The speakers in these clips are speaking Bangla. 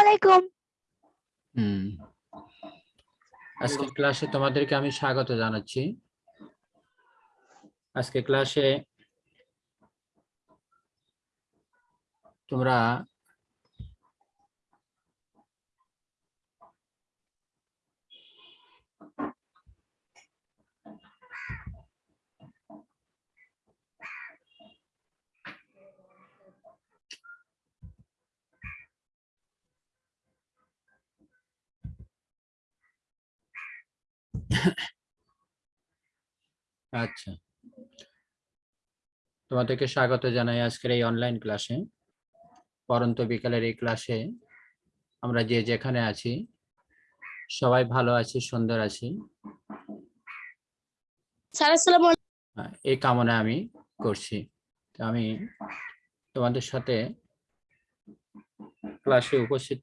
আলাইকুম আজকে ক্লাসে তোমাদেরকে আমি স্বাগত জানাচ্ছি। আজকে ক্লাসে তোমরা আচ্ছা। তোমাদেরকে স্বাগত জানাই আজকের এই অনলাইন ক্লাসে পরন্ত বিকালের এই ক্লাসে আমরা যে যেখানে আছি সবাই ভালো আছি সুন্দর আছি। এই কামনা আমি করছি। আমি তোমাদের সাথে ক্লাসে উপস্থিত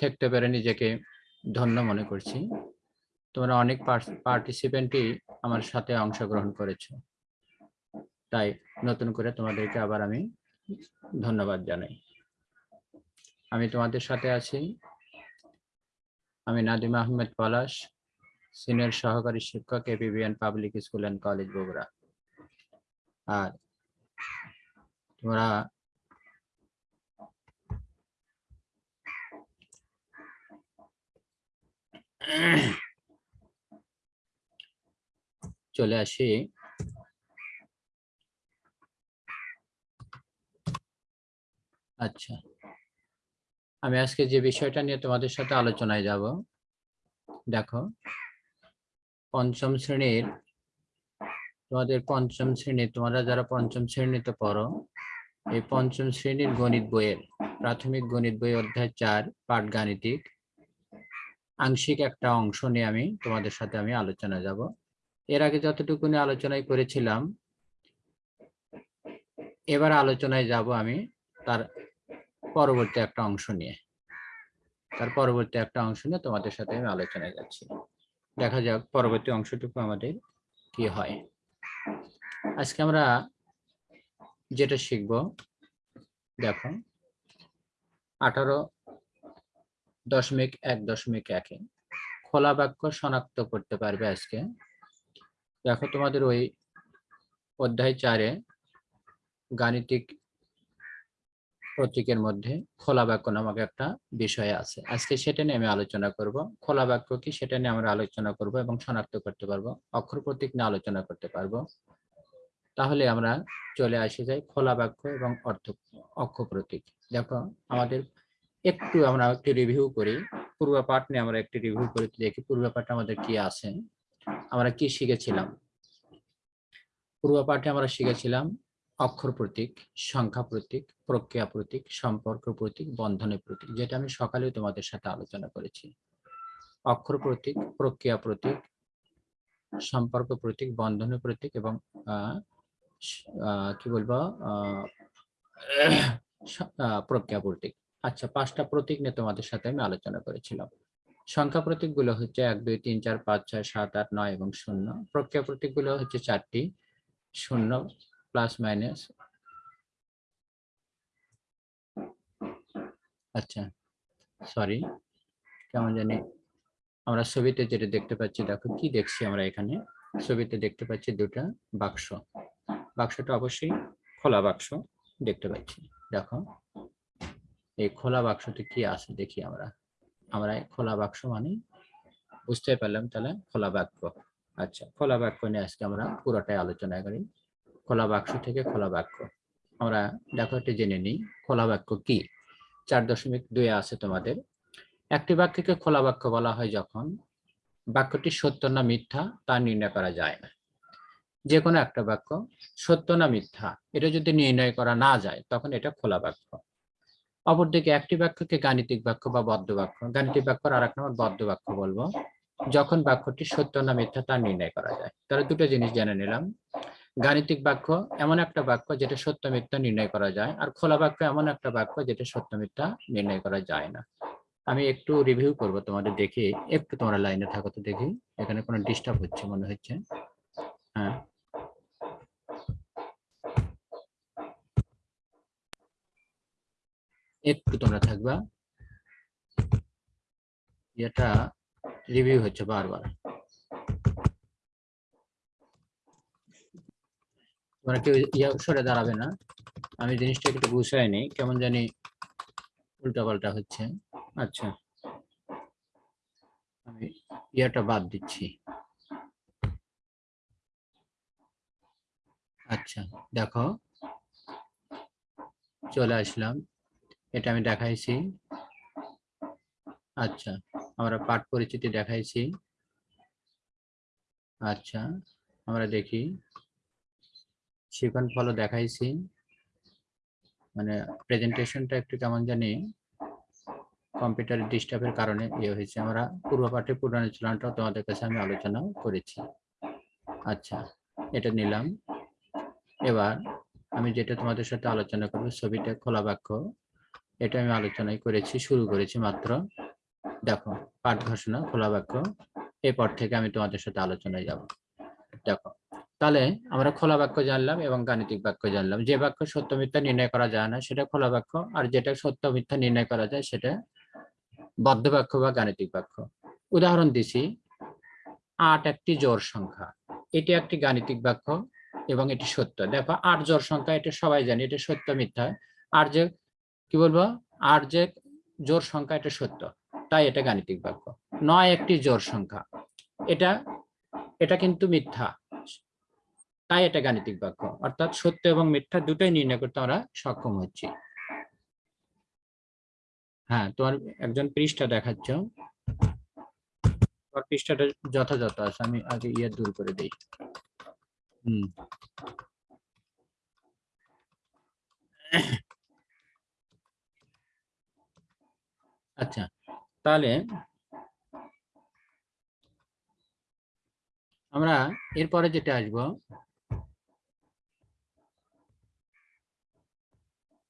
থাকতে পেরে নিজেকে ধন্য মনে করছি। তোমরা অনেক পার্টিসিপেন্টই আমার সাথে অংশগ্রহণ করেছ। তাই নতুন করে তোমাদেরকে আবার আমি ধন্যবাদ জানাই। আমি তোমাদের সাথে আছি। আমি নাদিম আহমেদ পলাশ সিনিয়র সহকারী শিক্ষক APBN public school and college Bogura. আর তোমরা চলে আসি। আচ্ছা। আমি আজকে যে বিষয়টা নিয়ে তোমাদের সাথে আলোচনায় যাব, দেখো, পঞ্চম শ্রেণির, তোমাদের পঞ্চম শ্রেণি তোমরা যারা পঞ্চম শ্রেণীতে পড়ো, এই পঞ্চম শ্রেণির গণিত বইয়ের, প্রাথমিক গণিত বই অধ্যায় চার পাঠ গাণিতিক আংশিক একটা অংশ নিয়ে আমি তোমাদের সাথে আমি আলোচনা যাব। এর আগে যতটুকু নিয়ে আলোচনায় করেছিলাম, এবার আলোচনায় যাব আমি তার পরবর্তী একটা অংশ নিয়ে। তার পরবর্তী একটা অংশ নিয়ে তোমাদের সাথে আমি আলোচনায় যাচ্ছি। দেখা যাক পরবর্তী অংশটুকু আমাদের কি হয়। আজকে আমরা যেটা শিখব, দেখো, আঠারো দশমিক এক, দশমিক একে খোলা বাক্য শনাক্ত করতে পারবে আজকে। দেখো তোমাদের ওই অধ্যায় চারে গাণিতিক প্রতীকের মধ্যে খোলা বাক্য নামক একটা বিষয় আছে। আজকে সেটা নিয়ে আমি আলোচনা করব। খোলা বাক্য কি সেটা নিয়ে আমরা আলোচনা করব এবং শনাক্ত করতে পারব। অক্ষর প্রতীক নিয়ে আলোচনা করতে পারব। তাহলে আমরা চলে আসে যাই খোলা বাক্য এবং অর্থ, অক্ষ প্রতীক। দেখো আমাদের একটু আমরা একটু রিভিউ করি। পূর্ব পাঠ নিয়ে আমরা একটু রিভিউ করে দেখি, পূর্ব পাঠে আমাদের কি আছে, আমরা কি শিখেছিলাম? পূর্ব পাঠে আমরা শিখেছিলাম অক্ষর প্রতীক, সংখ্যা প্রতীক, প্রক্রিয়া প্রতীক, সম্পর্ক প্রতীক বন্ধনের প্রতীক, যেটা আমি সকালে তোমাদের সাথে আলোচনা করেছি। অক্ষর প্রতীক, প্রক্রিয়া প্রতীক, সম্পর্ক প্রতীক বন্ধনের প্রতীক এবং কি বলব প্রক্রিয়া প্রতীক। আচ্ছা পাঁচটা প্রতীক নিয়ে তোমাদের সাথে আমি আলোচনা করেছিলাম। সংখ্যা প্রতীকগুলো হচ্ছে এক, দুই, তিন, চার, পাঁচ, ছয়, সাত, আট, নয় এবং শূন্য। প্রক্রিয়া প্রতীকগুলো হচ্ছে চারটি, শূন্য প্লাস মাইনাস আচ্ছা সরি কেমন জানি আমরা ছবিতে যেটা দেখতে পাচ্ছি, দেখো কি দেখছি আমরা এখানে? ছবিতে দেখতে পাচ্ছি দুটা বাক্স। বাক্সটা অবশ্যই খোলা বাক্স দেখতে পাচ্ছি। দেখো এই খোলা বাক্সটি কি আছে দেখি আমরা। আমরা খোলা বাক্স মানে বুঝতে পারলাম তাহলে খোলা বাক্য। আচ্ছা খোলা বাক্য নিয়ে আজকে আমরা পুরোটাই আলোচনা করি। খোলা বাক্স থেকে খোলা বাক্য। আমরা দেখো একটু জেনে নিই, খোলা বাক্য কি? চার দশমিক দুই আছে তোমাদের। একটি বাক্যকে খোলা বাক্য বলা হয় যখন বাক্যটি সত্য না মিথ্যা তা নির্ণয় করা যায় না। যে কোনো একটা বাক্য সত্য না মিথ্যা, এটা যদি নির্ণয় করা না যায়, তখন এটা খোলা বাক্য। অপরদিকে একটি বাক্যকে গাণিতিক বাক্য বা বদ্ধ বাক্য। গাণিতিক বাক্যর আর এক নম্বর বদ্ধ বাক্য বলব। যখন বাক্যটি সত্য না মিথ্যা তা নির্ণয় করা যায়। তাহলে দুটো জিনিস জেনে নিলাম। গাণিতিক বাক্য এমন একটা বাক্য যেটা সত্য মিথ্যা নির্ণয় করা যায় আর খোলা বাক্য এমন একটা বাক্য যেটা সত্য মিথ্যা নির্ণয় করা যায় না। আমি একটু রিভিউ করব তোমাদের দেখি। একটু তোমরা লাইনে থাকো তো দেখি। এখানে কোনো ডিস্টার্ব হচ্ছে মনে হচ্ছে। হ্যাঁ। একটু তোমরা থাকবা। এটা রিভিউ হচ্ছে বারবার। তোমরা কেউ ইয়া সরে দাঁড়াবে না। আমি জিনিসটা একটু নেই, কেমন জানি উল্টা পাল্টা হচ্ছে। আচ্ছা। আমি ইয়াটা বাদ দিচ্ছি। আচ্ছা দেখো। চলে আসলাম। এটা আমি দেখাইছি। আচ্ছা আমরা পাঠ পরিচিতি দেখাইছি। আচ্ছা আমরা দেখি। শিখন ফলও দেখাইছি। মানে প্রেজেন্টেশনটা একটু কেমন জানি কম্পিউটারের ডিস্টার্বের কারণে ইয়ে হয়েছে। আমরা পূর্ব পাঠে পুনরালোচনাটাও তোমাদের কাছে আমি আলোচনা করেছি। আচ্ছা এটা নিলাম। এবার আমি যেটা তোমাদের সাথে আলোচনা করব, ছবিটা খোলা বাক্য। এটা আমি আলোচনায় করেছি, শুরু করেছি মাত্র। দেখো, পাঠ ঘোষণা, খোলা বাক্য। এরপর থেকে আমি তোমাদের সাথে আলোচনায় যাব। দেখো, তাহলে আমরা খোলা বাক্য জানলাম এবং গাণিতিক বাক্য জানলাম। যে বাক্য সত্য মিথ্যা নির্ণয় করা যায় না, সেটা খোলা বাক্য। আর যেটা সত্য মিথ্যা নির্ণয় করা যায়, সেটা বদ্ধ বাক্য বা গাণিতিক বাক্য। উদাহরণ দিছি, আট একটি জোর সংখ্যা। এটি একটি গাণিতিক বাক্য এবং এটি সত্য। দেখো, আট জোর সংখ্যা, এটা সবাই জানি, এটা সত্য মিথ্যা। আর যে কি বলব? আর যে জোর সংখ্যা এটা সত্য। তাই এটা গাণিতিক বাক্য। নয় একটি জোর সংখ্যা। এটা এটা কিন্তু মিথ্যা। তাই এটা গাণিতিক বাক্য। অর্থাৎ সত্য এবং মিথ্যা দুটোই নির্ণয় করতে আমরা সক্ষম হচ্ছি। হ্যাঁ তোমার একজন পৃষ্ঠা দেখাচ্ছ। তোমার পৃষ্ঠাটা যথাযথ আছে। আমি আগে ইয়ে দূর করে দিই। হুম। আচ্ছা তাহলে আমরা এরপরে যেটা আসব,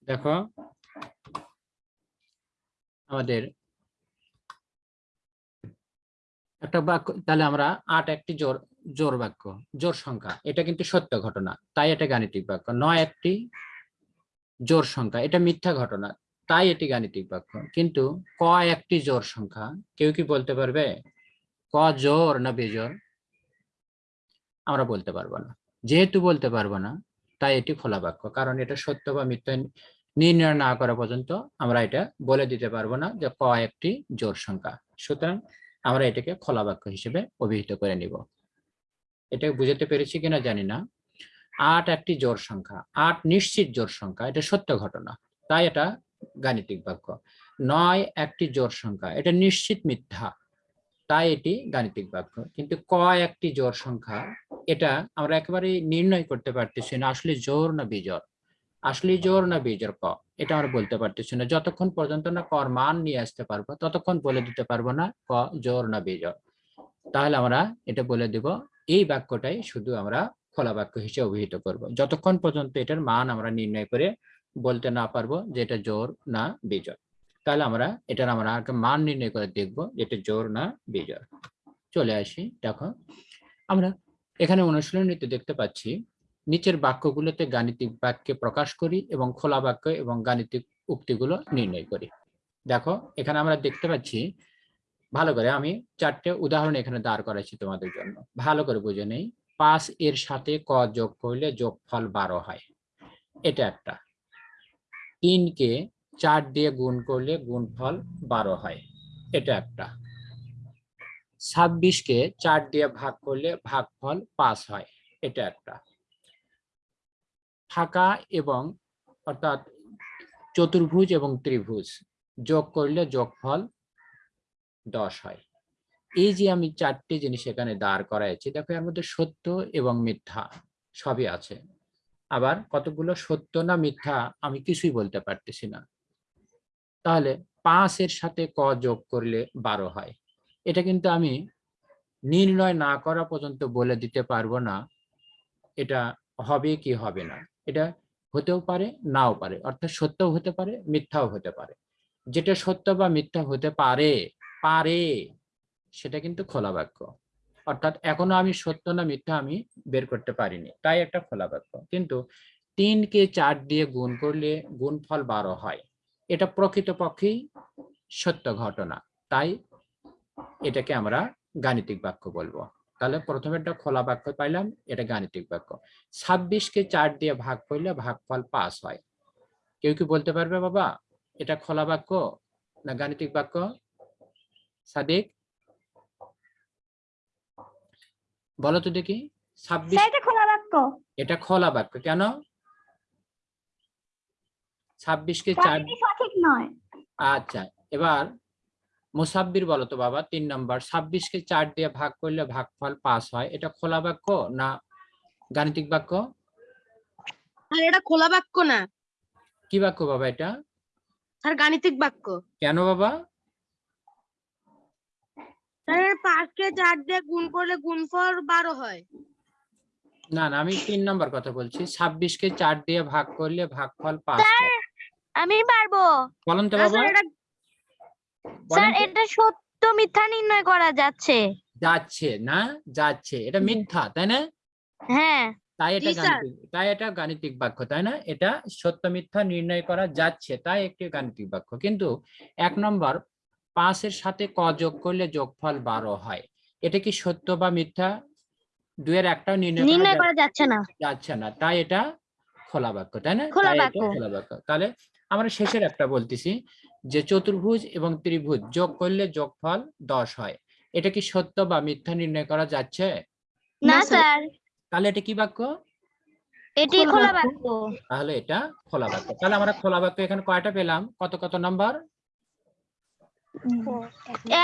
দেখো আমাদের একটা বাক্য, তাহলে আমরা আট একটি জোর জোর বাক্য, জোর সংখ্যা, এটা কিন্তু সত্য ঘটনা, তাই এটা গাণিতিক বাক্য, নয় একটি জোর সংখ্যা, এটা মিথ্যা ঘটনা তাই এটি গাণিতিক বাক্য কিন্তু ক একটি জোর সংখ্যা, কেউ কি বলতে পারবে? ক জোর না বেজোর আমরা বলতে পারব না। যেহেতু বলতে পারব না, তাই এটি খোলা বাক্য। কারণ এটা সত্য বা মিথ্যা নির্ণয় না করা পর্যন্ত আমরা এটা বলে দিতে পারব না যে ক একটি জোর সংখ্যা। সুতরাং আমরা এটাকে খোলা বাক্য হিসেবে অভিহিত করে নিব। এটা বুঝতে পেরেছি কিনা জানি না। আট একটি জোর সংখ্যা, আট নিশ্চিত জোর সংখ্যা, এটা সত্য ঘটনা। তাই এটা গাণিতিক বাক্য। নয় একটি জোর সংখ্যা, এটা নিশ্চিত মিথ্যা, তাই এটি গাণিতিক বাক্য। কিন্তু ক একটি জোর সংখ্যা, এটা আমরা একেবারে নির্ণয় করতে পারতেছি না, আসলে জোর না বিজোর আসলে জোর না বিজোর ক, এটা আমরা বলতে পারতেছি না। যতক্ষণ পর্যন্ত না কর মান নিয়ে আসতে পারব, ততক্ষণ বলে দিতে পারব না ক জোর না বিজোর তাহলে আমরা এটা বলে দিব, এই বাক্যটাই শুধু আমরা খোলা বাক্য হিসেবে অভিহিত করব। যতক্ষণ পর্যন্ত এটার মান আমরা নির্ণয় করে বলতে না পারব যে এটা জোর না বিজয় তাহলে আমরা এটার আমরা আগে মান নির্ণয় করে দেখব যেটা জোর না বিজয় চলে আসি, দেখো। আমরা এখানে অনুশীলনীতে দেখতে পাচ্ছি, নিচের বাক্যগুলোতে গাণিতিক বাক্যে প্রকাশ করি এবং খোলা বাক্য এবং গাণিতিক উক্তিগুলো নির্ণয় করি। দেখো, এখানে আমরা দেখতে পাচ্ছি, ভালো করে আমি চারটে উদাহরণ এখানে দাঁড় করাইছি তোমাদের জন্য। ভালো করে বুঝে নেই। পাঁচ এর সাথে ক যোগ করলে যোগফল বারো হয়। এটা একটা। তিনকে চার দিয়ে গুণ করলে গুণফল বারো হয়। এটা একটা। ছাব্বিশকে চার দিয়ে ভাগ করলে ভাগফল পাঁচ হয়। এটা একটা। ফাঁকা এবং অর্থাৎ চতুর্ভুজ এবং ত্রিভুজ যোগ করলে যোগফল দশ হয়। এই যে আমি চারটি জিনিস এখানে দাঁড় করাইছি, দেখো এর মধ্যে সত্য এবং মিথ্যা সবই আছে। আবার কতগুলো সত্য না মিথ্যা আমি কিছুই বলতে পারতেছি না। তাহলে পাঁচের সাথে ক যোগ করলে বারো হয়। এটা কিন্তু আমি নির্ণয় না করা পর্যন্ত বলে দিতে পারব না, এটা হবে কি হবে না। এটা হতেও পারে, নাও পারে। অর্থাৎ সত্যও হতে পারে, মিথ্যাও হতে পারে। যেটা সত্য বা মিথ্যা হতে পারে পারে, সেটা কিন্তু খোলা বাক্য। অর্থাৎ এখনও আমি সত্য না মিথ্যা আমি বের করতে পারিনি। তাই একটা খোলা বাক্য। কিন্তু তিনকে চার দিয়ে গুণ করলে গুণফল বারো হয়। এটা প্রকৃতপক্ষেই সত্য ঘটনা। তাই এটাকে আমরা গাণিতিক বাক্য বলব। তাহলে প্রথমে একটা খোলা বাক্য পাইলাম, এটা গাণিতিক বাক্য। ছাব্বিশকে চার দিয়ে ভাগ করলে ভাগফল পাস হয়। কেউ কি বলতে পারবে বাবা, এটা খোলা বাক্য না গাণিতিক বাক্য? সাদিক? বলো তো দেখি। ছাব্বিশ এটা খোলা বাক্য। এটা খোলা বাক্য কেন? ছাব্বিশকে চার সঠিক সঠিক নয়। আচ্ছা এবার মুসাব্বির বলো তো বাবা তিন নম্বর। ছাব্বিশকে চার দিয়ে ভাগ করলে ভাগফল পাস হয়। এটা খোলা বাক্য না গাণিতিক বাক্য? আর এটা খোলা বাক্য না। কি বাক্য বাবা এটা? আর গাণিতিক বাক্য। কেন বাবা? পাঁচকে চার দিয়ে গুণ করলে গুণফল বারো হয়। না না আমি তিন নম্বর কথা বলছি। ছাব্বিশকে চার দিয়ে ভাগ করলে ভাগফল হয় আমি পারব। বলেন তো বাবা। স্যার? এটা সত্য মিথ্যা নির্ণয় করা যাচ্ছে। যাচ্ছে না? যাচ্ছে। এটা মিথ্যা তাই না? হ্যাঁ। তাই এটা গাণিতিক তাই এটা গাণিতিক বাক্য তাই না? এটা সত্য মিথ্যা নির্ণয় করা যাচ্ছে তাই একটি গাণিতিক বাক্য। কিন্তু এক নম্বর পাঁচের সাথে ক যোগ করলে যোগফল বারো হয়। এটা কি সত্য বা মিথ্যা? দুয়ের একটাও নির্ণয় করা যাচ্ছে না। যাচ্ছে না। তাই এটা খোলা বাক্য তাই না? খোলা বাক্য। খোলা বাক্য। তাহলে আমরা শেষের একটা বলতেছি যে চতুর্ভুজ এবং ত্রিভুজ যোগ করলে যোগফল দশ হয়। এটা কি সত্য বা মিথ্যা নির্ণয় করা যাচ্ছে? না স্যার। তাহলে এটা কি বাক্য? এটি খোলা। বাক্য। তাহলে এটা খোলা বাক্য। তাহলে আমরা খোলা বাক্য এখানে কয়টা পেলাম? কত কত নাম্বার?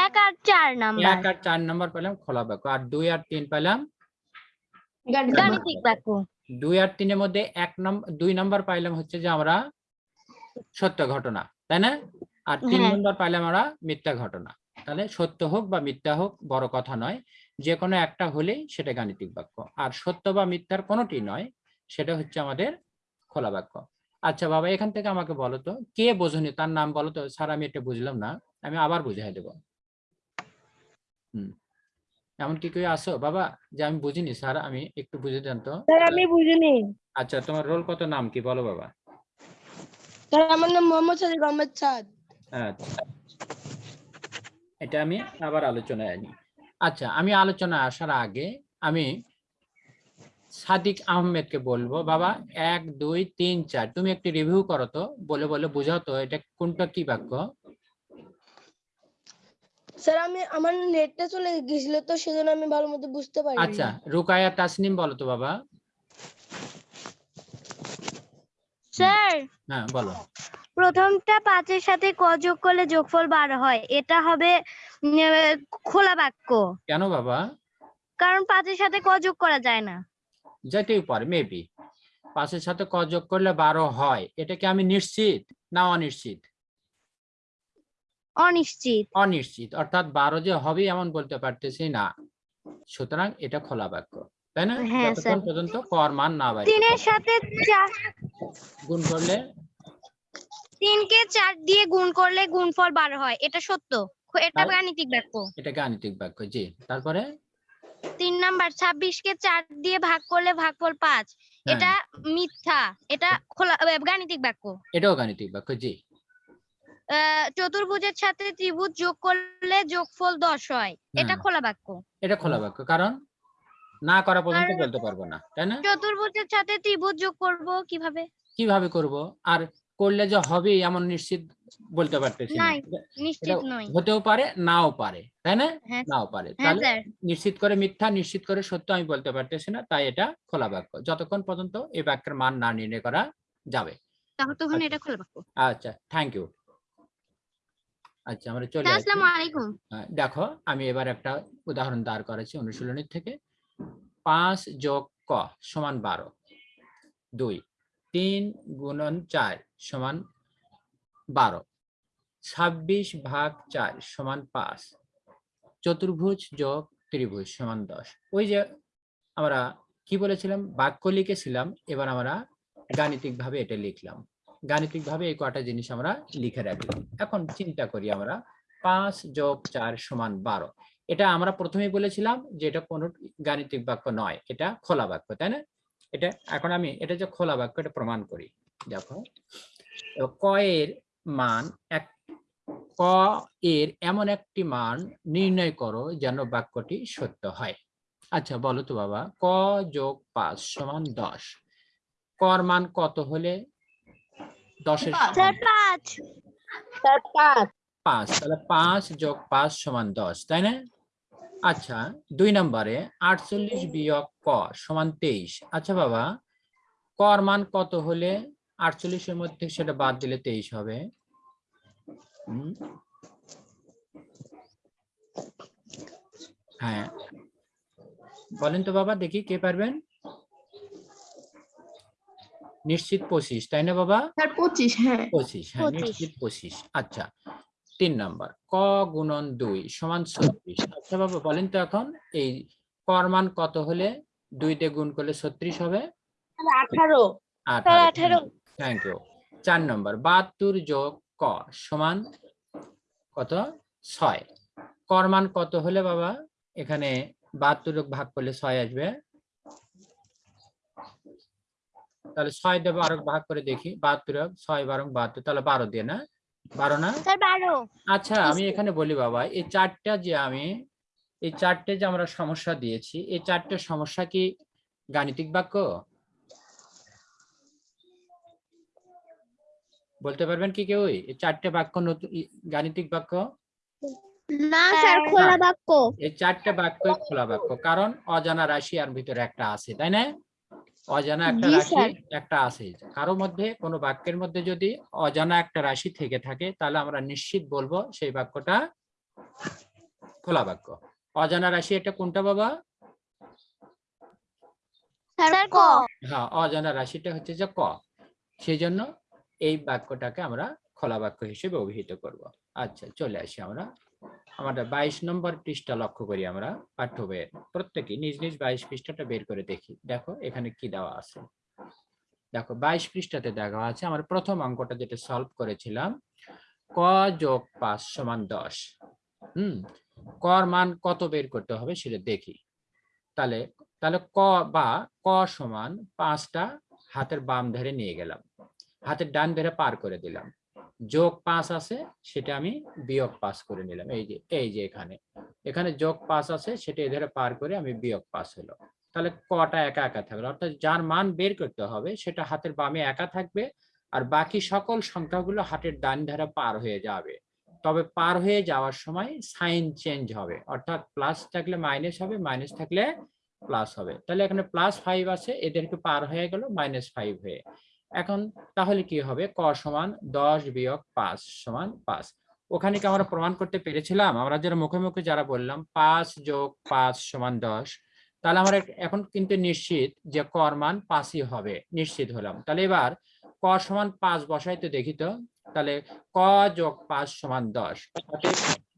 এক আর চার নাম্বার। এক আর চার নাম্বার পেলাম খোলা বাক্য। আর দুই আর তিন পেলাম গাণিতিক বাক্য। দুই আর তিনের মধ্যে এক নম্বর দুই নাম্বার পাইলাম হচ্ছে যে আমরা সত্য ঘটনা তাই না? আর তিন হ্যাঁ। নম্বর পাইলাম আমরা মিথ্যা ঘটনা। তাহলে সত্য হোক বা মিথ্যা হোক বড় কথা নয়। যে কোনো একটা হলেই সেটা গাণিতিক বাক্য। আর সত্য বা মিথ্যার কোনোটি নয় সেটা হচ্ছে আমাদের খোলা বাক্য। আচ্ছা বাবা এখান থেকে আমাকে বলো তো কে বোঝনি? তার নাম বলো তো। স্যার আমি এটা বুঝলাম না। আমি আবার বুঝাই দেব। হুম। এমন কি কেউ আসো বাবা যে আমি বুঝিনি স্যার আমি একটু বুঝে দেন তো। স্যার আমি বুঝিনি। আচ্ছা তোমার রোল কত নাম কি বলো বাবা। স্যার আমার নাম মোহাম্মদ সাদিক আহমেদ সাদ। আচ্ছা। এটা আমি আবার আলোচনায় আনি। আচ্ছা আমি আলোচনায় আসার আগে আমি সাদিক আহমেদকে বলব বাবা এক দুই তিন চার তুমি একটি রিভিউ করো তো বলে বলে বোঝাও তো এটা কোনটা কি বাক্য? স্যার আমি আমার নেটটা চলে গেছিল তো সেজন্য আমি ভালো মতো বুঝতে পারি আচ্ছা রুকায়া তাসনিম বলো তো বাবা। স্যার হ্যাঁ বলো। প্রথমটা পাঁচের সাথে ক যোগ করলে যোগফল বারো হয় এটা হবে খোলা বাক্য। কেন বাবা? কারণ পাঁচের সাথে ক যোগ করা যায় না। যেতেই পারে মেবি পাঁচের সাথে ক যোগ করলে বারো হয় এটা কি আমি নিশ্চিত না অনিশ্চিত? অনিশ্চিত। অনিশ্চিত অর্থাৎ বারো যে হবে এমন বলতে পারতেছি না। সুতরাং এটা খোলা বাক্য তাই না? হ্যাঁ, যতক্ষণ পর্যন্ত কর মান না বাইরে তিনের সাথে চার গুণ করলে? তিনকে চার দিয়ে গুণ করলে গুণফল বারো হয় এটা সত্য। এটা গাণিতিক বাক্য। এটা গাণিতিক বাক্য জি। তারপরে? তিন নাম্বার ছাব্বিশকে চার দিয়ে ভাগ করলে ভাগফল পাঁচ। হ্যাঁ, এটা মিথ্যা এটা খোলা গাণিতিক বাক্য। এটাও গাণিতিক বাক্য জি। চতুর্ভুজের সাথে ত্রিভুজ যোগ করলে যোগফল দশ হয়। এটা। খোলা বাক্য। এটা খোলা বাক্য। কারণ না করা পর্যন্ত বলতে পারব না তাই না? চতুর্ভুজের সাথে ত্রিভুজ যোগ করব কীভাবে? কীভাবে করব? আর করলে যে হবে এমন নিশ্চিত বলতে পারতেছি না। নিশ্চিত নয় হতেও পারে নাও পারে তাই না? হ্যাঁ নাও পারে। হ্যাঁ তাহলে নিশ্চিত করে মিথ্যা নিশ্চিত করে সত্য আমি বলতে পারতেছি না তাই এটা খোলা বাক্য। যতক্ষণ পর্যন্ত এই বাক্যের মান না নির্ণয় করা যাবে। তাহলে তখন আচ্ছা। এটা খোলা বাক্য। আচ্ছা থ্যাংক ইউ আচ্ছা আমরা চলে আসসালামু আলাইকুম। দেখো আমি এবার একটা উদাহরণ দাঁড় করেছি অনুশীলনীর থেকে। পাঁচ যোগ ক সমান বারো। দুই তিন গুণন চার সমান বারো। ছাব্বিশ ভাগ চার সমান পাঁচ। চতুর্ভুজ যোগ ত্রিভুজ সমান দশ। ওই যে আমরা কি বলেছিলাম? বাক্য লিখেছিলাম এবার আমরা গাণিতিক ভাবে এটা লিখলাম। গাণিতিক ভাবে এই কটা জিনিস আমরা লিখে রাখলাম এখন চিন্তা করি আমরা, পাঁচ যোগ চার সমান বারো। এটা আমরা প্রথমেই বলেছিলাম যে এটা কোনো গাণিতিক বাক্য নয়, এটা খোলা বাক্য, তাই না? এটা এখন আমি, এটা যে খোলা বাক্য, এটা প্রমাণ করি। দেখো এবার ক এর মান এক, ক এর এমন একটি মান নির্ণয় করো যেন বাক্যটি সত্য হয়। আচ্ছা বলো তো বাবা, ক যোগ পাঁচ সমান দশ, কর মান কত হলে দশের পাঁচ। তাহলে পাঁচ যোগ পাঁচ সমান দশ তাই না? আচ্ছা দুই নম্বরে আটচল্লিশ বিয়োগ ক সমান তেইশ। আচ্ছা বাবা কর মান কত হলে আটচল্লিশের মধ্যে সেটা বাদ দিলে তেইশ হবে? হুম। হ্যাঁ। বলেন তো বাবা দেখি কে পারবেন? নিশ্চিত পঁচিশ তাই না বাবা? পঁচিশ হ্যাঁ। পঁচিশ হ্যাঁ নিশ্চিত পঁচিশ আচ্ছা। তিন নাম্বার ক গুণন দুই সমান ছত্রিশ আচ্ছা বাবা বলেন তো এখন এই কর মান কত হলে দুই দিয়ে গুণ করলে ছত্রিশ হবে? আঠারো। আঠারো থ্যাংক ইউ চার নম্বর বাহাত্তর যোগ ক সমান কত? ছয়। কর মান কত হলে বাবা? এখানে বাহাত্তর ভাগ করলে ছয় আসবে। তাহলে ছয় দেবো আরও ভাগ করে দেখি বাহাত্তর ছয় বারো বাহাত্তর তাহলে বারো দিয়ে না? বারো না? বারো। আচ্ছা আমি এখানে বলি বাবা এই চারটা যে আমি এই চারটে যে আমরা সমস্যা দিয়েছি এই চারটে সমস্যা কি গাণিতিক বাক্য? বলতে পারবেন কি কেউ? এই চারটে বাক্য নতুন গাণিতিক বাক্য? না স্যার, খোলা বাক্য। এই চারটে বাক্য খোলা বাক্য কারণ অজানা রাশি আর ভিতরে একটা আছে তাই না? অজানা একটা রাশি একটা আছে। কারও মধ্যে কোনো বাক্যের মধ্যে যদি অজানা একটা রাশি থেকে থাকে তাহলে আমরা নিশ্চিত বলব সেই বাক্যটা খোলা বাক্য। অজানা রাশি এটা কোনটা বাবা? হ্যাঁ অজানা রাশিটা হচ্ছে যে ক। সেই জন্য এই বাক্যটাকে আমরা খোলা বাক্য হিসেবে অভিহিত করব। আচ্ছা চলে আসি আমরা আমাদের বাইশ নম্বর পৃষ্ঠা লক্ষ্য করি আমরা পাঠ্য বইয়ের প্রত্যেকে নিজ নিজ বাইশ পৃষ্ঠাটা বের করে দেখি। দেখো, এখানে কি দেওয়া আছে? দেখো, বাইশ পৃষ্ঠাতে দেখা আছে, আমার প্রথম অঙ্কটা যেটা সলভ করেছিলাম, ক যোগ পাঁচ সমান দশ। হুম? কর মান কত বের করতে হবে সেটা দেখি। তাহলে তাহলে ক বা ক সমান পাঁচটা হাতের বাম ধারে নিয়ে গেলাম। হাতের ডান ধারে পার করে দিলাম। যোগ পাঁচ আছে, সেটা আমি বিয়োগ পাস করে নিলাম। এই যে এই যে এখানে। এখানে যোগ পাঁচ আছে, সেটা এধারে পার করে আমি বিয়োগ পাস হলো। তাহলে কটা একা একা থাকল? অর্থাৎ যার মান বের করতে হবে, সেটা হাতের বামে একা থাকবে, আর বাকি সকল সংখ্যাগুলো হাতের ডান ধারে পার হয়ে যাবে। তবে পার হয়ে যাওয়ার সময় সাইন চেঞ্জ হবে। অর্থাৎ প্লাস থাকলে মাইনাস হবে, মাইনাস থাকলে প্লাস হবে। তাহলে এখানে প্লাস ফাইভ আছে এদেরকে পার হয়ে গেল, মাইনাস ফাইভ হয়ে। এখন তাহলে কি হবে? ক সমান দশ বিয়োগ পাঁচ সমান পাঁচ। ওখানে কি আমরা প্রমাণ করতে পেরেছিলাম? আমরা যারা মুখে মুখে যারা বললাম, পাঁচ যোগ পাঁচ সমান দশ, তাহলে আমরা এখন কিন্তু নিশ্চিত যে কর মান পাঁচই হবে। নিশ্চিত হলাম। তাহলে এবার ক সমান পাঁচ বসাই তো দেখি তো। তাহলে ক যোগ পাঁচ সমান দশ।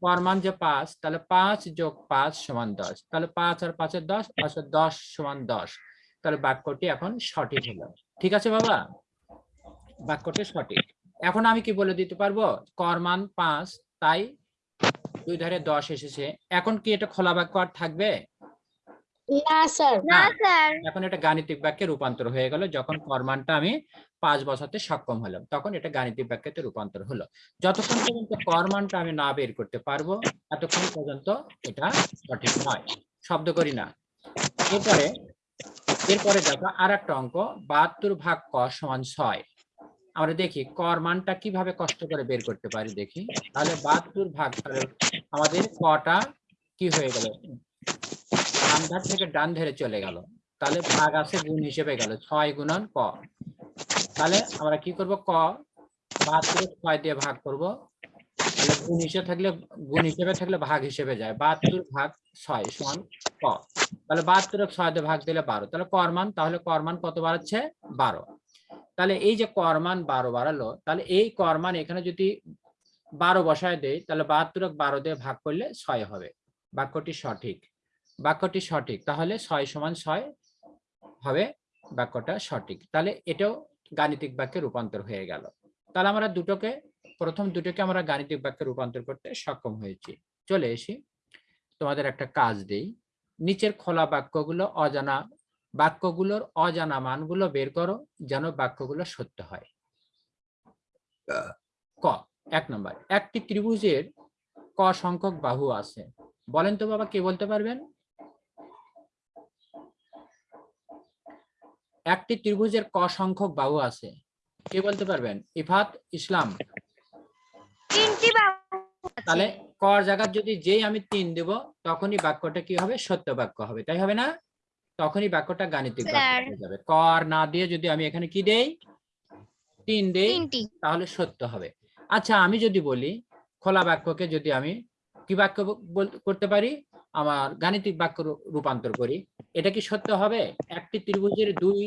কর মান যে পাঁচ, তাহলে পাঁচ যোগ পাঁচ সমান দশ। তাহলে পাঁচ আর পাঁচের দশ পাঁচ আর দশ সমান দশ। তাহলে বাক্যটি এখন সঠিক হলো। ঠিক আছে বাবা? বাক্যটি সঠিক। এখন আমি কি বলে দিতে পারব? কর মান পাঁচ তাই দুই ধারে দশ এসেছে। এখন কি এটা খোলা বাক্য আর থাকবে? না স্যার। না। না। স্যার। এখন এটা গাণিতিক বাক্যে রূপান্তর হয়ে গেল। যখন কর্মানটা আমি পাঁচ বসাতে সক্ষম হলাম তখন এটা গাণিতিক বাক্যতে রূপান্তর হলো। যতক্ষণ পর্যন্ত কর্মানটা আমি না বের করতে পারব এতক্ষণ পর্যন্ত এটা সঠিক নয়। শব্দ করি না। এরপরে এরপরে দেখো আর একটা অঙ্ক বাহাত্তর ভাগ ক সমান ছয়। আমরা দেখি, কর মানটা কীভাবে কষ্ট করে বের করতে পারি দেখি। তাহলে বাহাত্তর ভাগ, তাহলে আমাদের কটা কি হয়ে গেল? ডান ধার থেকে ডান ধারে চলে গেল। তাহলে ভাগ আছে গুণ হিসেবে গেল, ছয় গুণন ক। তাহলে আমরা কি করব? ক, বাহাত্তর ছয় দিয়ে ভাগ করব। তাহলে গুণ হিসেবে থাকলে, গুণ হিসেবে থাকলে ভাগ হিসেবে যায়। বাহাত্তর ভাগ ছয় সমান ক। তাহলে বাহাত্তর ছয় দিয়ে ভাগ দিলে বারো। তাহলে কর মান, তাহলে করমান কত বাড়াচ্ছে? বারো। তাহলে এই যে করমান বারো বাড়ালো, তাহলে এই করমান এখানে যদি বারো বসায় দেয় তাহলে বাহাত্তর বারো দিয়ে ভাগ করলে ছয় হবে। বাক্যটি সঠিক। বাক্যটি সঠিক, তাহলে ছয় সমান ছয় হবে, বাক্যটা সঠিক। তাহলে এটাও গাণিতিক বাক্যে রূপান্তর হয়ে গেল। তাহলে আমরা দুটোকে, প্রথম দুটোকে আমরা গাণিতিক বাক্যে রূপান্তর করতে সক্ষম হয়েছি। চলে এসি। তোমাদের একটা কাজ দেই। নিচের খোলা বাক্যগুলো অজানা বাক্যগুলোর অজানা মানগুলো বের করো যেন বাক্যগুলো সত্য হয়। ক এক নম্বর একটি ত্রিভুজের ক সংখ্যক বাহু আছে। বলেন তো বাবা কে বলতে পারবেন? একটি ত্রিভুজের ক সংখ্যক বাহু আছে। কে বলতে পারবেন? ইফাত ইসলাম। তিনটি বাহু আছে। তাহলে কর জায়গার যদি যেই আমি তিন দেব তখনই বাক্যটা কি হবে? সত্য বাক্য হবে। তাই হবে না? তখনই বাক্যটা গাণিতিক হয়ে যাবে। কর না দিয়ে যদি আমি এখানে কি দেই? তিন দেই তাহলে সত্য হবে। আচ্ছা আমি যদি বলি খোলা বাক্যকে যদি আমি কি বাক্য করতে পারি? আমার গাণিতিক বাক্য রূপান্তর করি। এটা কি সত্য হবে? একটি ত্রিভুজের দুই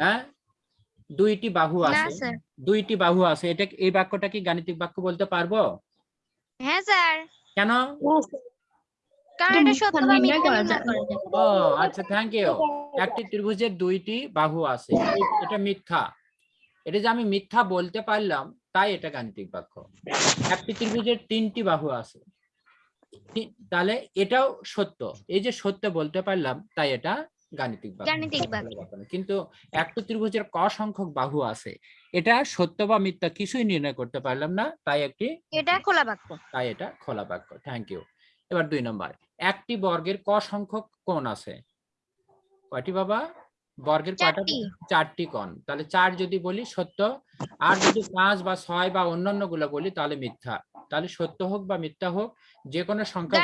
হ্যাঁ? দুইটি বাহু আছে। দুইটি বাহু আছে। এটা এই বাক্যটা কি গাণিতিক বাক্য বলতে পারব? হ্যাঁ স্যার কেন? কারণ এটা এটা সত্য মিথ্যা বা নির্ণয় মিথ্যা করা নির্ণয় যায়। করা যায় ও আচ্ছা থ্যাংক ইউ একটি ত্রিভুজের দুইটি বাহু আছে। এটা মিথ্যা। এটা যে আমি মিথ্যা বলতে পারলাম তাই এটা গাণিতিক বাক্য। একটি ত্রিভুজের তিনটি বাহু আছে। তাহলে এটাও সত্য। এই যে সত্য বলতে পারলাম তাই এটা গাণিতিক বাক্য। কিন্তু একটি ত্রিভুজের ক সংখ্যক বাহু আছে। এটা সত্য বা মিথ্যা কিছুই নির্ণয় করতে পারলাম না তাই একটি এটা খোলা বাক্য। তাই এটা খোলা বাক্য। থ্যাংক ইউ এবার দুই নম্বর একটি বর্গের ক সংখ্যক কোণ আছে? কয়টি বাবা? বর্গের কয়টা চারটি। কোণ। তাহলে চার যদি বলি সত্য আর যদি পাঁচ বা ছয় বা অন্যান্যগুলো বলি তাহলে মিথ্যা। তাহলে সত্য হোক বা মিথ্যা হোক যে কোনো সংখ্যা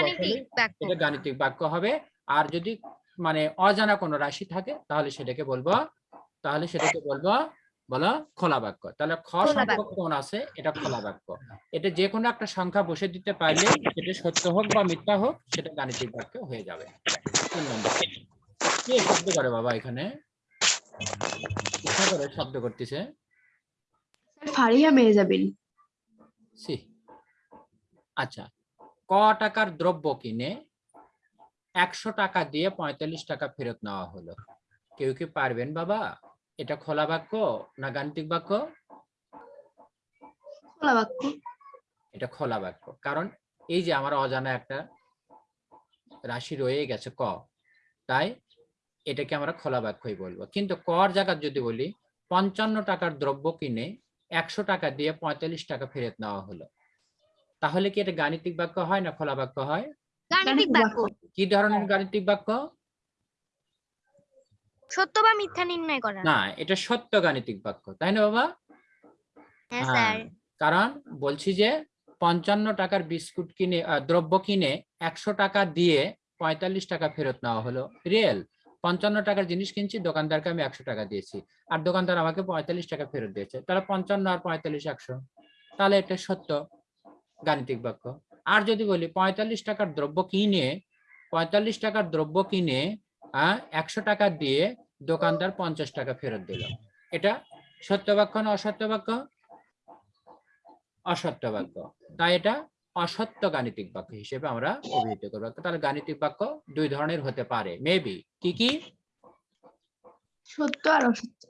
এটা গাণিতিক বাক্য হবে। আর যদি মানে অজানা কোনো রাশি থাকে তাহলে সেটাকে বলব তাহলে সেটাকে বলব বলো? খোলা বাক্য তাহলে খ সংখ্যক কোণ আছে? এটা খোলা বাক্য এটা যে কোনো একটা সংখ্যা বসে দিতে পারলে সেটা সত্য হোক বা মিথ্যা হোক সেটা গাণিতিক বাক্য হয়ে যাবে। কে শব্দ করে বাবা এখানে? ইচ্ছা করে শব্দ করতেছে। মেহজাবিন। সি আচ্ছা। ক টাকার দ্রব্য কিনে একশো টাকা দিয়ে পঁয়তাল্লিশ টাকা ফেরত নেওয়া হলো। কেউ কি পারবেন বাবা? এটা খোলা বাক্য না গাণিতিক বাক্য? খোলা বাক্য। এটা খোলা বাক্য। কারণ এই যে আমার অজানা একটা রাশি রয়ে গেছে ক তাই এটাকে আমরা খোলা বাক্যই বলব। কিন্তু কর জায়গা যদি বলি পঞ্চান্ন টাকার দ্রব্য কিনে একশো টাকা দিয়ে পঁয়তাল্লিশ টাকা ফেরত নেওয়া হলো। তাহলে কি এটা গাণিতিক বাক্য হয় না খোলা বাক্য হয়। কি ধরনের গাণিতিক বাক্য? সত্য বা মিথ্যা নির্ণয় করা। না এটা সত্য গাণিতিক বাক্য তাই না বাবা? হ্যাঁ হ্যাঁ, স্যার। কারণ বলছি যে পঞ্চান্ন টাকার বিস্কুট কিনে দ্রব্য কিনে একশো টাকা দিয়ে পঁয়তাল্লিশ টাকা ফেরত নেওয়া হলো। রিয়েল পঞ্চান্ন টাকার জিনিস কিনছি দোকানদারকে আমি একশো টাকা দিয়েছি। আর দোকানদার আমাকে পঁয়তাল্লিশ টাকা ফেরত দিয়েছে। তাহলে পঞ্চান্ন আর পঁয়তাল্লিশ একশো। তাহলে এটা সত্য গাণিতিক বাক্য। আর যদি বলি পঁয়তাল্লিশ টাকার দ্রব্য কিনে পঁয়তাল্লিশ টাকার দ্রব্য কিনে একশো টাকা দিয়ে দোকানদার পঞ্চাশ টাকা ফেরত দিল। এটা সত্য বাক্য না অসত্য বাক্য? অসত্য বাক্য। তাই এটা অসত্য গাণিতিক বাক্য হিসেবে আমরা অভিহিত করব। তাহলে গাণিতিক বাক্য দুই ধরনের হতে পারে। মেবি কি কি? সত্য আর অসত্য।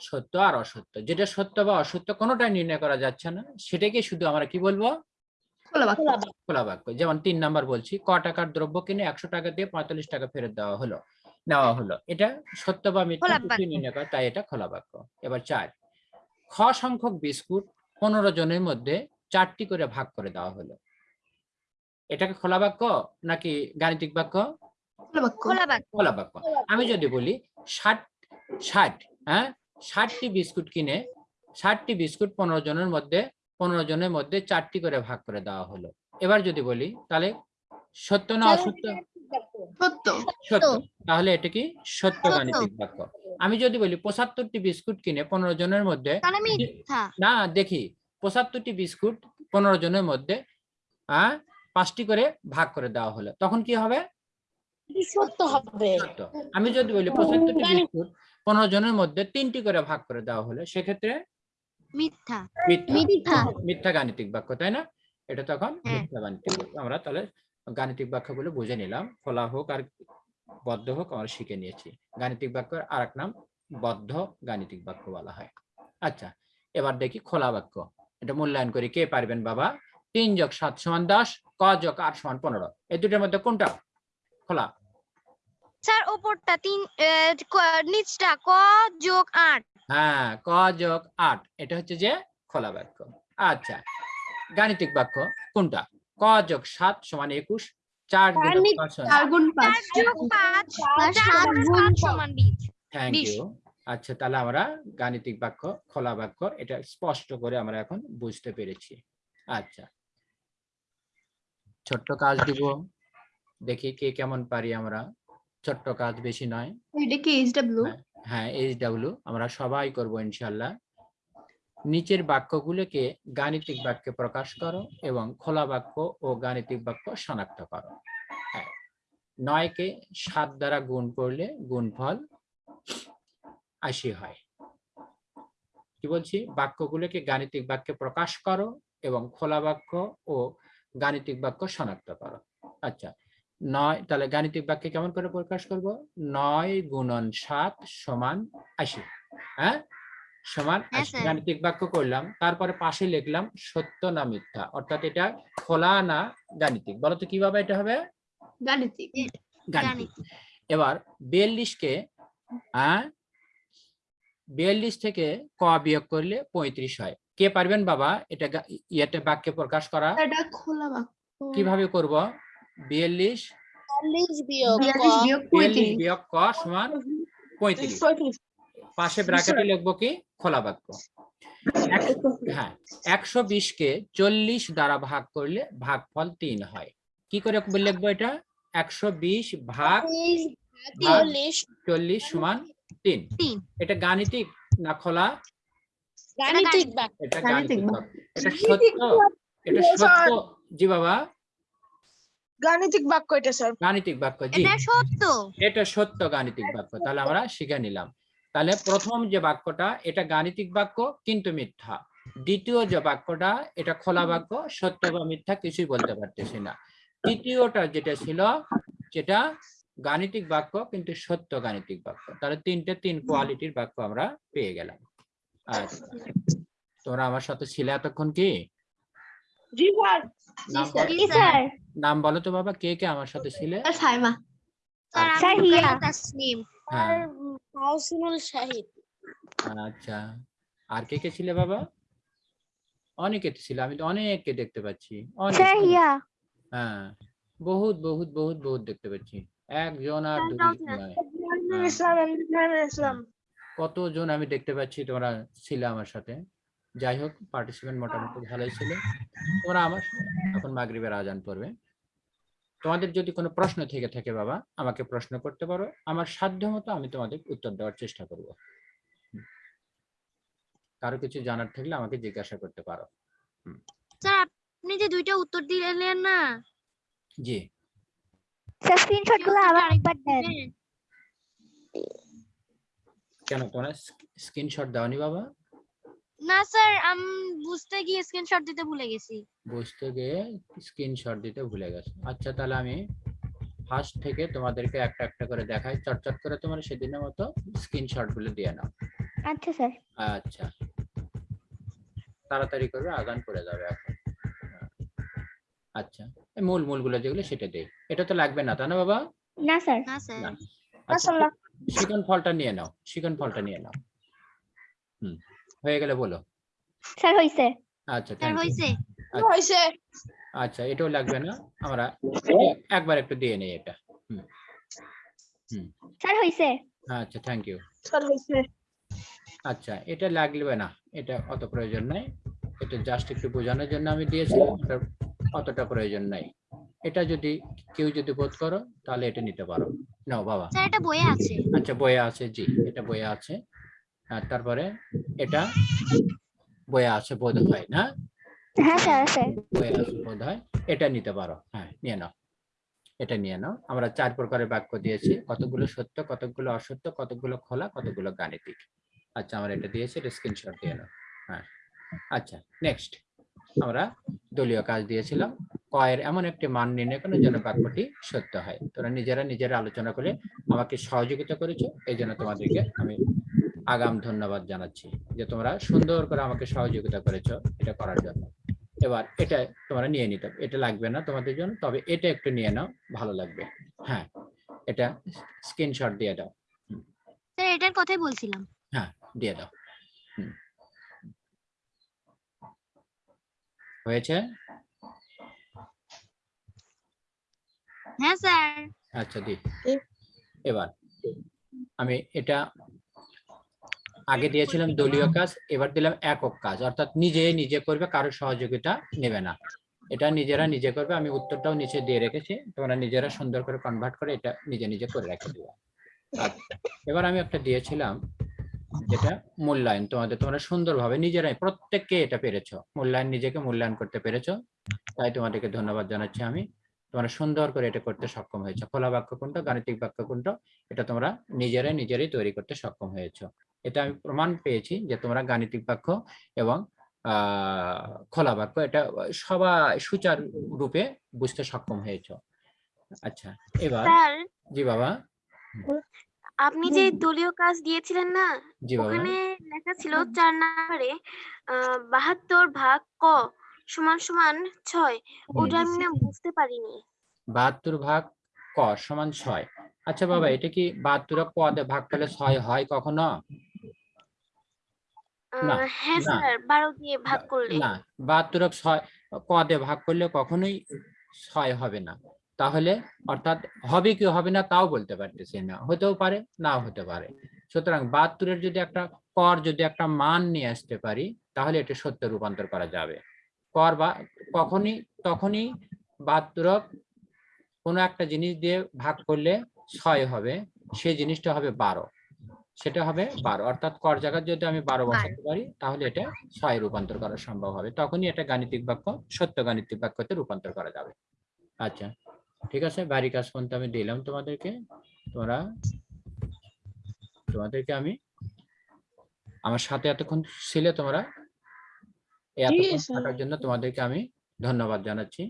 সত্য আর অসত্য। যেটা সত্য বা অসত্য কোনোটাই নির্ণয় করা যাচ্ছে না। সেটাকে শুধু আমরা কি বলব? খোলা বাক্য খোলা বাক্য যেমন তিন নাম্বার বলছি ক টাকার দ্রব্য কিনে একশো টাকা দিয়ে পঁয়তাল্লিশ টাকা ফেরত দেওয়া হলো নেওয়া হলো। এটা সত্য বা মিথ্যা নির্ণয় করা তাই এটা খোলা বাক্য এবার চার খ সংখ্যক বিস্কুট পনেরো জনের মধ্যে চারটি করে ভাগ করে দেওয়া হলো। এটাকে খোলা বাক্য নাকি গাণিতিক বাক্য? খোলা খোলা বাক্য খোলা বাক্য আমি যদি বলি ষাট ষাট হ্যাঁ? ষাটটি বিস্কুট কিনে ষাটটি বিস্কুট পনেরো জনের মধ্যে পনেরো জনের মধ্যে চারটি করে ভাগ করে দেওয়া হলো। এবার যদি বলি তাহলে সত্য না অসত্য? সত্য। সত্য। তাহলে এটা কি সত্য। গাণিতিক বাক্য? আমি যদি বলি পঁচাত্তরটি বিস্কুট কিনে পনেরো জনের মধ্যে না দেখি পঁচাত্তরটি বিস্কুট পনেরো জনের মধ্যে হ্যাঁ পাঁচটি করে ভাগ করে দেওয়া হলো। তখন কি হবে? সত্য হবে। সত্য। আমি যদি বলি পঁচাত্তরটি বিস্কুট পনেরো জনের মধ্যে তিনটি করে ভাগ করে দেওয়া হলো সেক্ষেত্রে মিথ্যা। মিথ্যা। মিথ্যা। মিথ্যা গাণিতিক বাক্য তাই না? এটা তখন হ্যাঁ। মিথ্যা গাণিতিক বাক্য। আমরা তাহলে গাণিতিক বাক্যগুলো বুঝে নিলাম। খোলা হোক আর বদ্ধ হোক আমরা শিখে নিয়েছি। গাণিতিক বাক্যের আর এক নাম বদ্ধ গাণিতিক বাক্য বলা হয়। আচ্ছা এবার দেখি খোলা বাক্য। এটা মূল্যায়ন করি। কে পারবেন বাবা? তিন যোগ সাত সমান দশ ক যোগ আট সমান পনেরো। এই দুটোর মধ্যে কোনটা? খোলা। স্যার ওপরটা তিন নিচটা ক যোগ আট। হ্যাঁ ক যোগ আট এটা হচ্ছে যে খোলা বাক্য। আচ্ছা গাণিতিক বাক্য কোনটা? ক যোগ সাত সমান একুশ চার গুণ থ্যাংক ইউ আচ্ছা তাহলে আমরা গাণিতিক বাক্য খোলা বাক্য এটা স্পষ্ট করে আমরা এখন বুঝতে পেরেছি। আচ্ছা। ছোট্ট কাজ দিব। দেখি কে কেমন পারি আমরা। ছোট্ট কাজ বেশি নয়। এটা কি এইচ ডাব্লিউ হ্যাঁ। এইচ ডাব্লিউ আমরা সবাই করব ইনশাল্লাহ নিচের বাক্যগুলোকে গাণিতিক বাক্যে প্রকাশ করো এবং খোলা বাক্য ও গাণিতিক বাক্য শনাক্ত করো হ্যাঁ। নয়কে সাত দ্বারা গুণ করলে গুণফল আশি হয় কি বলছি বাক্যগুলোকে গাণিতিক বাক্যে প্রকাশ করো এবং খোলা বাক্য ও গাণিতিক বাক্য শনাক্ত করো আচ্ছা নয় তাহলে গাণিতিক বাক্যে কেমন করে প্রকাশ করব? নয় গুণন সাত সমান আশি হ্যাঁ? সমান হ্যাঁ। গাণিতিক বাক্য করলাম তারপরে পাশে লিখলাম সত্য না মিথ্যা অর্থাৎ এটা খোলা না গাণিতিক বলো তো কীভাবে এটা হবে? গাণিতিক। গাণিতিক। এবার বিয়াল্লিশকে হ্যাঁ? বিয়াল্লিশ থেকে ক বিয়োগ করলে পঁয়ত্রিশ হয়। কে পারবেন বাবা? এটা ইয়েতে বাক্যে প্রকাশ করা। এটা খোলা বাক্য। কীভাবে করব? বিয়াল্লিশ বিয়োগ বিয়াল্লিশ ক। বিয়োগ পঁয়ত্রিশ ক সমান পঁয়ত্রিশ। পাশে ব্র্যাকেটে লিখব কি? খোলা বাক্য। হ্যাঁ একশো বিশ কে চল্লিশ দ্বারা ভাগ করলে ভাগফল তিন হয়। কি করে লিখব এটা? একশো বিশ ভাগ চল্লিশ সমান তিন। এটা গাণিতিক না খোলা? এটা গাণিতিক। এটা সত্য? এটা সত্য? জি বাবা। গাণিতিক বাক্য এটা স্যার। গাণিতিক বাক্য জি। এটা সত্য। এটা সত্য গাণিতিক বাক্য তাহলে আমরা শিখে নিলাম। তাহলে প্রথম যে বাক্যটা এটা গাণিতিক বাক্য কিন্তু মিথ্যা। দ্বিতীয় যে বাক্যটা এটা খোলা বাক্য সত্য বা মিথ্যা কিছুই বলতে পারতেছি না। তৃতীয়টা যেটা ছিল যেটা গাণিতিক বাক্য কিন্তু সত্য গাণিতিক বাক্য। তাহলে তিনটে তিন কোয়ালিটির বাক্য আমরা পেয়ে গেলাম। আচ্ছা তোমরা আমার সাথে ছিলে এতক্ষণ কি? জি স্যার নাম বলো- জি স্যার নাম বলো তো বাবা কে কে আমার সাথে ছিলে? সাইমা। স্যার আচ্ছা, হিয়া। তাসনিম তাহসিনুল শাহিদ। আচ্ছা। আর কে কে ছিলে বাবা? অনেকে তো ছিল আমি তো অনেককে দেখতে পাচ্ছি। অনেক। হ্যাঁ। বহুত বহুত বহুত বহুত দেখতে পাচ্ছি। একজন আর হ্যাঁ। কতজন আমি দেখতে পাচ্ছি তোমরা ছিলে আমার সাথে? যাই হোক পার্টিসিপেন্ট মোটামুটি ভালোই ছিল। তোমরা আমার এখন মাগরিবের আজান পড়বে। তোমাদের যদি কোনো প্রশ্ন থেকে থাকে বাবা আমাকে প্রশ্ন করতে পারো। আমার সাধ্য মতো আমি তোমাদের উত্তর দেওয়ার চেষ্টা করব। কারও কিছু জানার থাকলে আমাকে জিজ্ঞাসা করতে পারো। স্যার আপনি যে দুইটা উত্তর দিলেন না। জি। স্যার স্ক্রিনশটগুলো আবার একবার দেন। কেন তোমরা স্ক্রিনশট দাওনি বাবা? না স্যার আমি বুঝতে গিয়ে স্ক্রিনশট দিতে ভুলে গেছি। বুঝতে গিয়ে স্ক্রিনশট দিতে ভুলে গেছে। আচ্ছা তাহলে আমি ফার্স্ট থেকে তোমাদেরকে একটা একটা করে দেখাই। চটচট করে তোমরা সেদিনের মতো স্ক্রিনশটগুলো দিয়ে নাও। আচ্ছা স্যার। আচ্ছা। তাড়াতাড়ি করবে আগান করে যাবে এখন। আচ্ছা এই মূল মূলগুলো যেগুলো সেটা দেই। এটা তো লাগবে না তাই না বাবা? না স্যার। না স্যার। না। আচ্ছা শিকন ফলটা নিয়ে নাও শিকন ফলটা নিয়ে নাও। হুম। হয়ে গেলে বলো। স্যার হইছে। আচ্ছা স্যার thank you. হইছে। হইছে। আচ্ছা এটাও লাগবে না। আমরা একবার একটু দিয়ে নেই এটা। স্যার হইছে। আচ্ছা থ্যাংক ইউ স্যার হইছে। আচ্ছা এটা লাগবে না। এটা অত প্রয়োজন নাই। এটা জাস্ট একটু বোঝানোর জন্য আমি দিয়েছিলাম। এটা অতটা প্রয়োজন নাই। এটা যদি কেউ যদি বোধ করো তাহলে এটা নিতে পারো। নাও বাবা। স্যার এটা বইয়ে আছে। আচ্ছা বইয়ে আছে জি। এটা বইয়ে আছে। আর তারপরে এটা বইয়ে আছে বোধ হয় না হ্যাঁ স্যার। আছে বোধ হয় এটা নিতে পারো হ্যাঁ নিয়ে নাও। এটা নিয়ে নাও। আমরা চার প্রকারের বাক্য দিয়েছি। কতগুলো সত্য কতগুলো অসত্য কতগুলো খোলা কতগুলো গাণিতিক। আচ্ছা আমরা এটা দিয়েছি এটা স্ক্রিনশট দিয়ে নাও। হ্যাঁ। আচ্ছা নেক্সট আমরা দলীয় কাজ দিয়েছিলাম। কয়ের এমন একটি মান নির্ণয় করার জন্য বাক্যটি সত্য হয়। তোরা নিজেরা নিজেরা আলোচনা করে আমাকে সহযোগিতা করেছ এই জন্য তোমাদেরকে আমি আগাম ধন্যবাদ জানাচ্ছি যে তোমরা সুন্দর করে আমাকে সহযোগিতা করেছ এটা করার জন্য। এবার এটা তোমরা নিয়ে নিতে এটা লাগবে না তোমাদের জন্য তবে এটা একটু নিয়ে নাও ভালো লাগবে। হ্যাঁ এটা স্ক্রিনশট দিয়ে দাও। স্যার এটার কথাই বলছিলাম। হ্যাঁ দিয়ে দাও। হুম। হয়েছে? হ্যাঁ স্যার। আচ্ছা দি। এবার আমি এটা আগে দিয়েছিলাম দলীয় কাজ এবার দিলাম একক কাজ। অর্থাৎ নিজে নিজে করবে কারও সহযোগিতা নেবে না। এটা নিজেরা নিজে করবে আমি উত্তরটাও নিচে দিয়ে রেখেছি। তোমরা নিজেরা সুন্দর করে কনভার্ট করে এটা নিজে নিজে করে রেখে দিবে আচ্ছা, এবার আমি একটা দিয়েছিলাম যেটা মূল্যায়ন। তোমাদের তোমরা সুন্দরভাবে নিজেরাই প্রত্যেককে এটা পেরেছ। মূল্যায়ন নিজেকে মূল্যায়ন করতে পেরেছ। তাই তোমাদেরকে ধন্যবাদ জানাচ্ছি আমি। তোমরা সুন্দর করে এটা করতে সক্ষম হয়েছে। খোলা বাক্য কোনটা গাণিতিক বাক্য কোনটা এটা তোমরা নিজেরাই নিজেরাই তৈরি করতে সক্ষম হয়েছো। এটা আমি প্রমাণ পেয়েছি যে তোমরা গাণিতিক বাক্য এবং আহ খোলা বাক্য এটা সবাই সুচার রূপে বুঝতে সক্ষম হয়েছো। আচ্ছা এবার জি বাবা। আপনি যে দলীয় কাজ দিয়েছিলেন না ওখানে লেখা ছিল চার নম্বরে বাহাত্তর ভাগ ক। সমান সমান ছয়। ওটা আমি না বুঝতে পারিনি। বাহাত্তর ভাগ ক সমান ছয়। আচ্ছা বাবা এটা কি বাহাত্তর ক দিয়ে ভাগ করলে ছয় হয় কখনো? না, হ্যাঁ স্যার বারো দিয়ে ভাগ করলে। না বাহাত্তর ছয় ভাগ করলে কখনোই ছয় হবে না। তাহলে অর্থাৎ হবে কি হবে না তাও বলতে পারতেছি না। হতেও পারে নাও হতে পারে। সুতরাং বাহাত্তরের যদি একটা কর যদি একটা মান নিয়ে আসতে পারি তাহলে এটা সত্য রূপান্তর করা যাবে। কর বা কখনই তখনই বাহাত্তরক কোনো একটা জিনিস দিয়ে ভাগ করলে ছয় হবে সেই জিনিসটা হবে বারো। সেটা হবে বারো। অর্থাৎ কর জায়গায় যদি আমি বারো। বসাতে পারি তাহলে এটা ছয় রূপান্তর করা সম্ভব হবে। তখনই এটা গাণিতিক বাক্য সত্য গাণিতিক বাক্যতে রূপান্তর করা যাবে। আচ্ছা ঠিক আছে? বাড়ি কাজ পর্যন্ত আমি দিলাম তোমাদেরকে। তোমরা তোমাদেরকে আমি আমার সাথে এতক্ষণ ছিলে তোমরা। থাকার জন্য তোমাদেরকে আমি ধন্যবাদ জানাচ্ছি।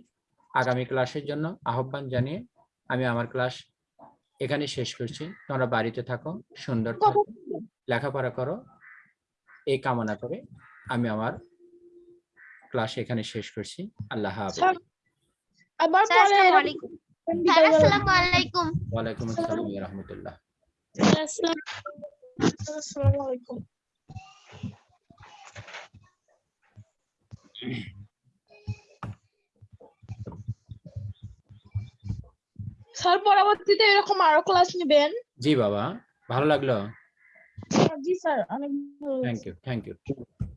আগামী ক্লাসের জন্য আহ্বান জানিয়ে আমি আমার ক্লাস এখানে শেষ করছি। তোমরা বাড়িতে থাকো সুন্দর থাকো লেখাপড়া করো। এই কামনা করে আমি আমার ক্লাস এখানে শেষ করছি। আল্লাহ হাফেজ। আবার আসসালামু আলাইকুম। আসসালামু আলাইকুম। আসসালাম রহমতুল্লাহ। আসসালামু আলাইকুম। স্যার পরবর্তীতে এরকম আরও ক্লাস নেবেন? জি বাবা ভালো লাগল। জি স্যার অনেক থ্যাংক ইউ থ্যাংক ইউ